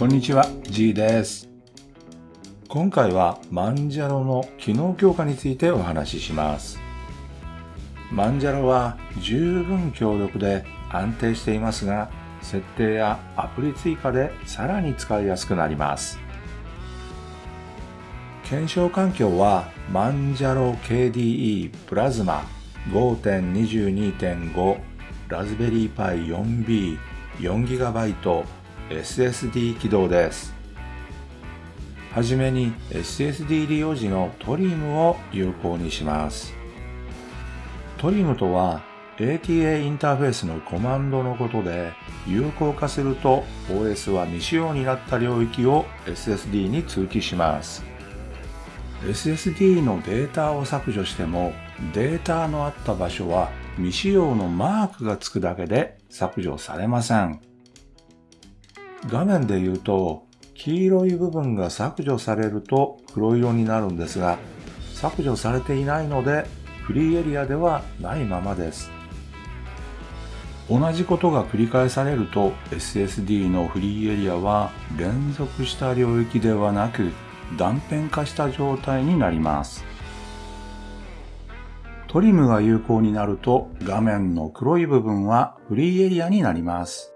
こんにちは、G です。今回はマンジャロの機能強化についてお話しします。マンジャロは十分強力で安定していますが、設定やアプリ追加でさらに使いやすくなります。検証環境はマンジャロ KDE プラズマ5.22.5ラズベリーパイ 4B 4GB SSD 起動です。はじめに SSD 利用時のトリムを有効にします。トリムとは ATA インターフェースのコマンドのことで有効化すると OS は未使用になった領域を SSD に通知します。SSD のデータを削除してもデータのあった場所は未使用のマークがつくだけで削除されません。画面で言うと黄色い部分が削除されると黒色になるんですが削除されていないのでフリーエリアではないままです。同じことが繰り返されると SSD のフリーエリアは連続した領域ではなく断片化した状態になります。トリムが有効になると画面の黒い部分はフリーエリアになります。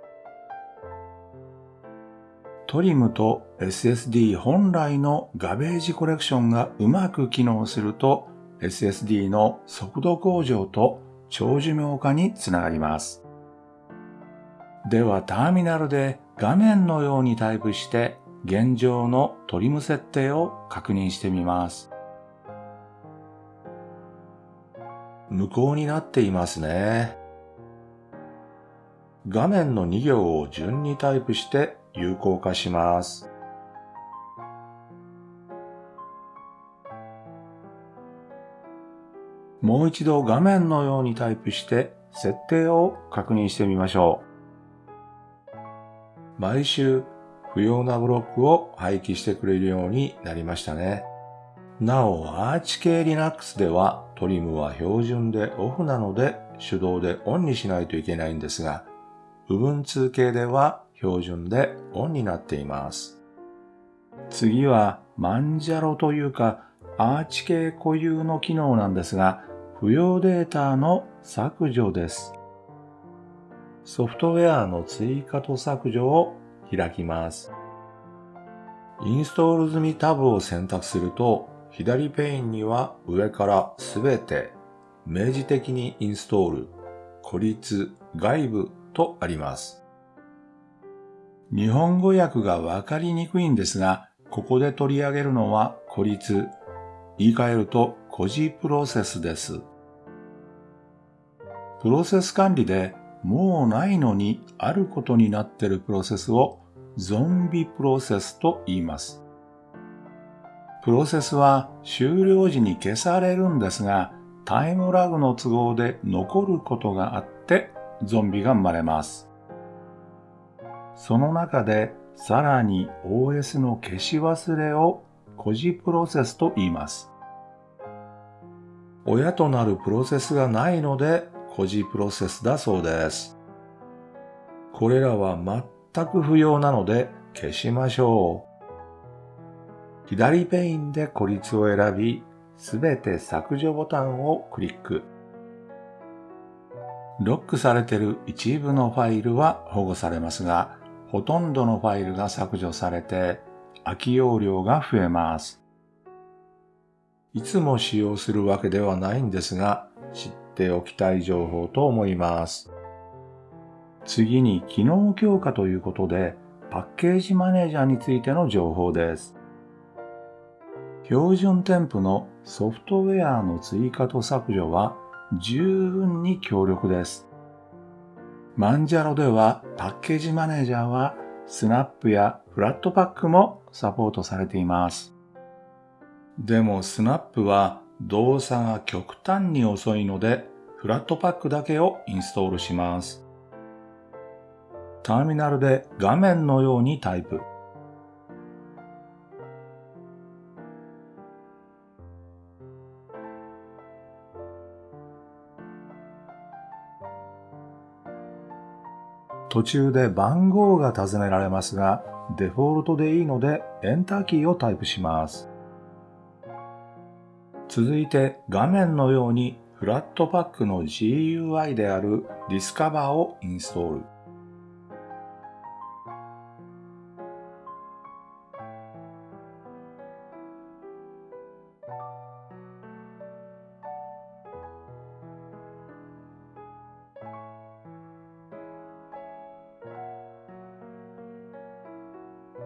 トリムと SSD 本来のガベージコレクションがうまく機能すると SSD の速度向上と長寿命化につながります。ではターミナルで画面のようにタイプして現状のトリム設定を確認してみます。無効になっていますね。画面の2行を順にタイプして有効化します。もう一度画面のようにタイプして設定を確認してみましょう。毎週不要なブロックを廃棄してくれるようになりましたね。なお、アーチ系 Linux ではトリムは標準でオフなので手動でオンにしないといけないんですが、Ubuntu 系では標準でオンになっています。次はマンジャロというかアーチ系固有の機能なんですが、不要データの削除です。ソフトウェアの追加と削除を開きます。インストール済みタブを選択すると、左ペインには上からすべて、明示的にインストール、孤立、外部とあります。日本語訳がわかりにくいんですが、ここで取り上げるのは孤立、言い換えると孤児プロセスです。プロセス管理でもうないのにあることになってるプロセスをゾンビプロセスと言います。プロセスは終了時に消されるんですが、タイムラグの都合で残ることがあってゾンビが生まれます。その中でさらに OS の消し忘れを孤児プロセスと言います。親となるプロセスがないので孤児プロセスだそうです。これらは全く不要なので消しましょう。左ペインで孤立を選び、すべて削除ボタンをクリック。ロックされている一部のファイルは保護されますが、ほとんどのファイルが削除されて、空き容量が増えます。いつも使用するわけではないんですが、知っておきたい情報と思います。次に機能強化ということで、パッケージマネージャーについての情報です。標準添付のソフトウェアの追加と削除は十分に強力です。マンジャロではパッケージマネージャーはスナップやフラットパックもサポートされています。でもスナップは動作が極端に遅いのでフラットパックだけをインストールします。ターミナルで画面のようにタイプ。途中で番号が尋ねられますが、デフォルトでいいのでエンターキーをタイプします。続いて画面のようにフラットパックの GUI であるディスカバーをインストール。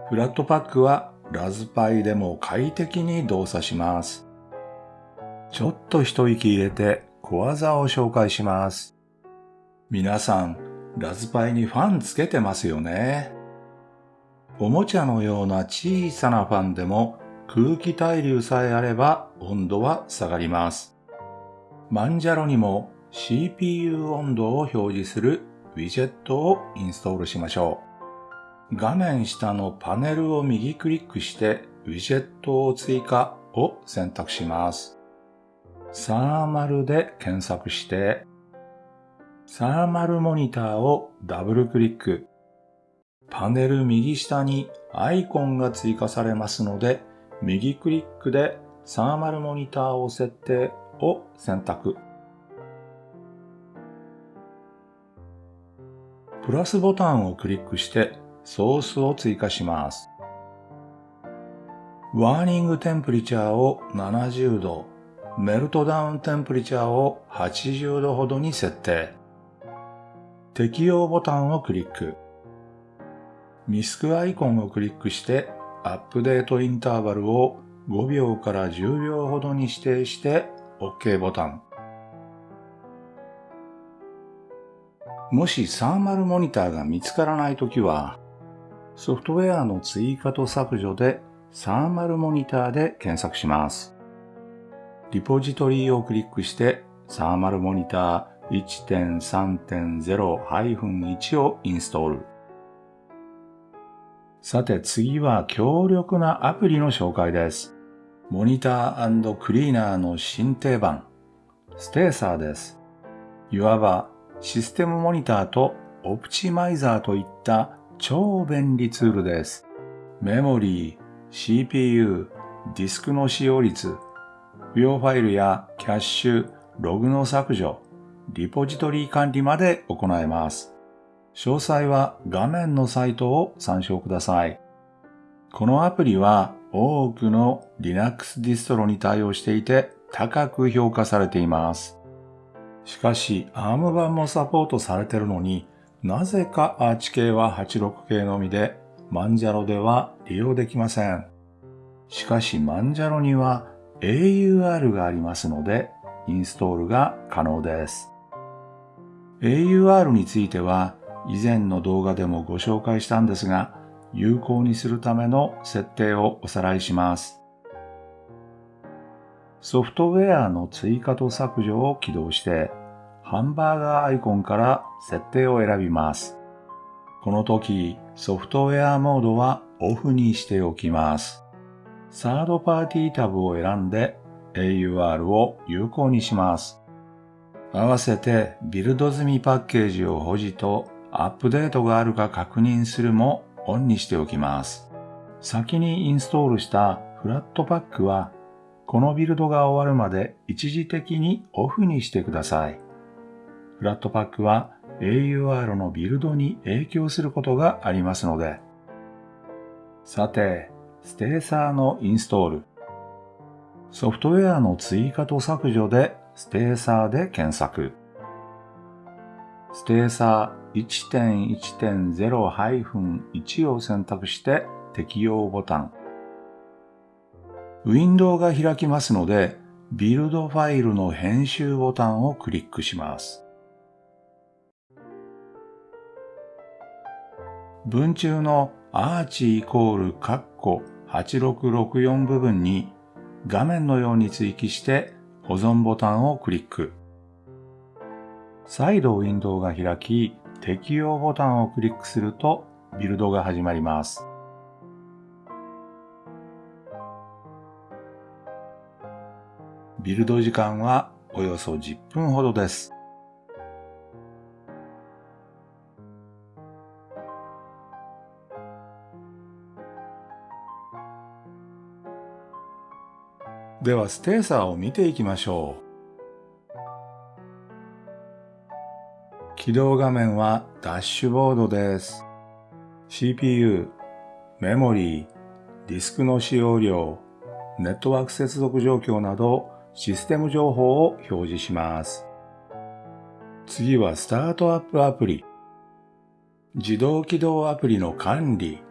フラットパックはラズパイでも快適に動作します。ちょっと一息入れて小技を紹介します。皆さん、ラズパイにファンつけてますよね。おもちゃのような小さなファンでも空気対流さえあれば温度は下がります。マンジャロにも CPU 温度を表示するウィジェットをインストールしましょう。画面下のパネルを右クリックしてウィジェットを追加を選択します。サーマルで検索して、サーマルモニターをダブルクリック。パネル右下にアイコンが追加されますので、右クリックでサーマルモニターを設定を選択。プラスボタンをクリックしてソースを追加します。ワーニングテンプリチャーを70度、メルトダウンテンプリチャーを80度ほどに設定。適用ボタンをクリック。ミスクアイコンをクリックしてアップデートインターバルを5秒から10秒ほどに指定して OK ボタン。もしサーマルモニターが見つからないときは、ソフトウェアの追加と削除でサーマルモニターで検索します。リポジトリをクリックしてサーマルモニター1.3.0-1をインストール。さて次は強力なアプリの紹介です。モニタークリーナーの新定番、ステーサーです。いわばシステムモニターとオプチマイザーといった超便利ツールです。メモリー、CPU、ディスクの使用率、不要ファイルやキャッシュ、ログの削除、リポジトリ管理まで行えます。詳細は画面のサイトを参照ください。このアプリは多くの Linux ディストロに対応していて高く評価されています。しかし ARM 版もサポートされているのになぜかアーチ系は86系のみでマンジャロでは利用できません。しかしマンジャロには AUR がありますのでインストールが可能です。AUR については以前の動画でもご紹介したんですが有効にするための設定をおさらいします。ソフトウェアの追加と削除を起動してハンバーガーアイコンから設定を選びます。この時ソフトウェアモードはオフにしておきます。サードパーティータブを選んで AUR を有効にします。合わせてビルド済みパッケージを保持とアップデートがあるか確認するもオンにしておきます。先にインストールしたフラットパックはこのビルドが終わるまで一時的にオフにしてください。フラットパックは AUR のビルドに影響することがありますので。さて、ステーサーのインストール。ソフトウェアの追加と削除でステーサーで検索。ステーサー1.1.0-1を選択して適用ボタン。ウィンドウが開きますので、ビルドファイルの編集ボタンをクリックします。文中のアーチイコールカッコ8664部分に画面のように追記して保存ボタンをクリック。再度ウィンドウが開き、適用ボタンをクリックするとビルドが始まります。ビルド時間はおよそ10分ほどです。ではステーサーを見ていきましょう。起動画面はダッシュボードです。CPU、メモリー、ディスクの使用量、ネットワーク接続状況などシステム情報を表示します。次はスタートアップアプリ。自動起動アプリの管理。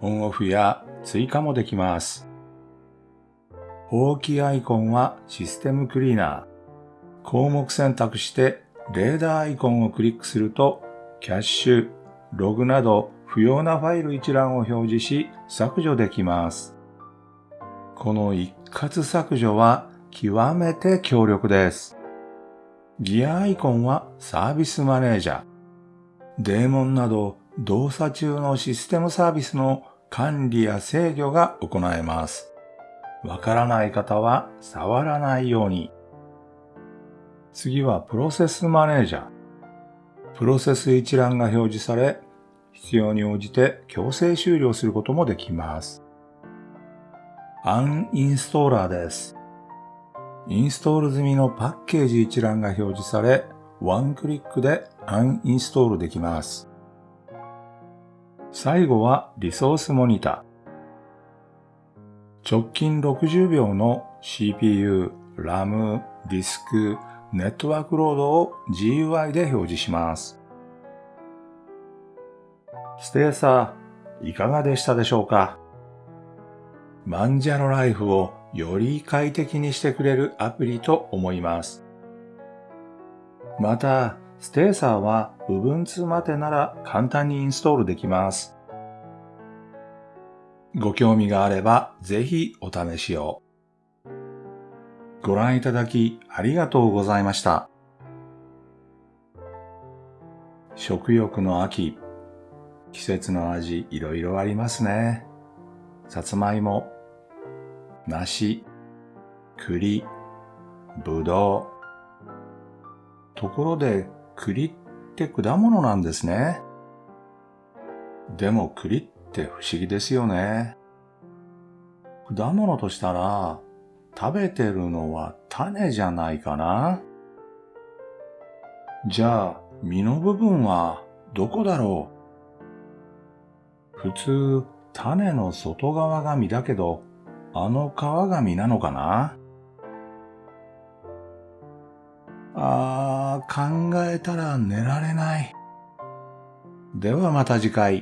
オンオフや追加もできます。大きいアイコンはシステムクリーナー。項目選択してレーダーアイコンをクリックすると、キャッシュ、ログなど不要なファイル一覧を表示し削除できます。この一括削除は極めて強力です。ギアアイコンはサービスマネージャー。デーモンなど動作中のシステムサービスの管理や制御が行えます。わからない方は触らないように。次はプロセスマネージャー。プロセス一覧が表示され、必要に応じて強制終了することもできます。アンインストーラーです。インストール済みのパッケージ一覧が表示され、ワンクリックでアンインストールできます。最後はリソースモニター。直近60秒の CPU、RAM、ディスク、ネットワークロードを GUI で表示します。ステーサー、いかがでしたでしょうか？マンジャロライフをより快適にしてくれるアプリと思います。また、ステーサーは Ubuntu までなら簡単にインストールできます。ご興味があればぜひお試しを。ご覧いただきありがとうございました。食欲の秋、季節の味いろいろありますね。さつまいも、梨、栗、ぶどう。ところで栗って果物なんですね。でも栗ってって不思議ですよね。果物としたら食べてるのは種じゃないかなじゃあ、実の部分はどこだろう？普通、種の外側が実だけど、あの皮が実なのかな？あー、考えたら寝られない。ではまた次回。